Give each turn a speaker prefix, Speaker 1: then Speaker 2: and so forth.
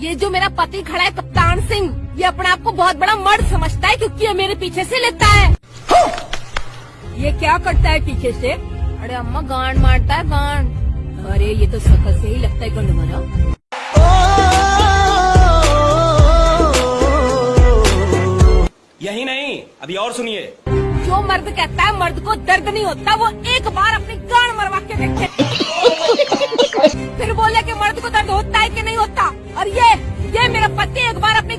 Speaker 1: ये जो मेरा पति खड़ा है कप्तान सिंह ये अपने आप को बहुत बड़ा मर्द समझता है क्योंकि ये मेरे पीछे से लेता है। ये क्या करता है पीछे से? अरे अम्मा गांड मारता है गांड। अरे ये तो शकल से ही लगता है गंड मारा
Speaker 2: यही नहीं अभी और सुनिए।
Speaker 1: जो मर्द कहता है मर्द को दर्द नहीं होता वो एक बार अपनी गांड मरवा के देखे। फिर बोले कि मर्द को दर्द होता है कि नहीं होता? मेरा पति एक बार अपनी